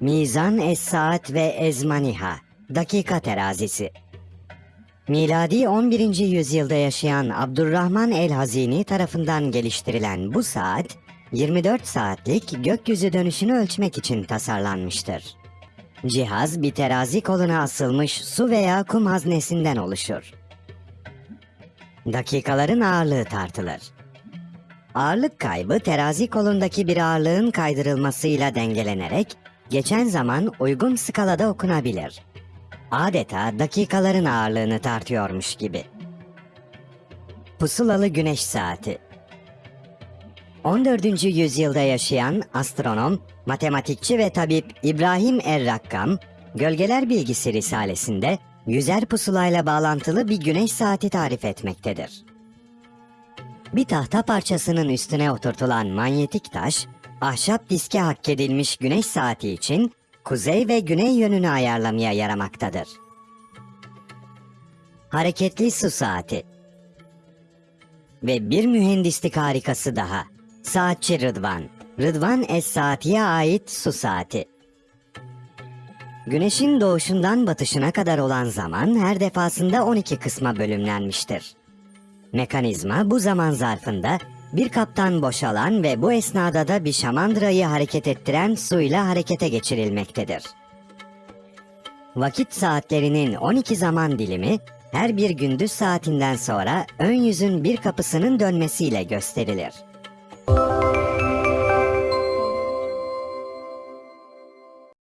Mizan Es-Saat ve Ezmaniha, dakika terazisi. Miladi 11. yüzyılda yaşayan Abdurrahman el-Hazini tarafından geliştirilen bu saat, 24 saatlik gökyüzü dönüşünü ölçmek için tasarlanmıştır. Cihaz bir terazi koluna asılmış su veya kum haznesinden oluşur. Dakikaların ağırlığı tartılır. Ağırlık kaybı terazi kolundaki bir ağırlığın kaydırılmasıyla dengelenerek geçen zaman uygun skalada okunabilir. Adeta dakikaların ağırlığını tartıyormuş gibi. Pusulalı Güneş Saati 14. yüzyılda yaşayan astronom, matematikçi ve tabip İbrahim Er-Rakkam, Gölgeler Bilgisi Risalesinde yüzer pusulayla bağlantılı bir güneş saati tarif etmektedir. Bir tahta parçasının üstüne oturtulan manyetik taş, ahşap diske hakkedilmiş güneş saati için kuzey ve güney yönünü ayarlamaya yaramaktadır. Hareketli su saati Ve bir mühendislik harikası daha. Saatçi Rıdvan. Rıdvan Es-Saati'ye ait su saati. Güneşin doğuşundan batışına kadar olan zaman her defasında 12 kısma bölümlenmiştir. Mekanizma bu zaman zarfında bir kaptan boşalan ve bu esnada da bir şamandırayı hareket ettiren suyla harekete geçirilmektedir. Vakit saatlerinin 12 zaman dilimi her bir gündüz saatinden sonra ön yüzün bir kapısının dönmesiyle gösterilir.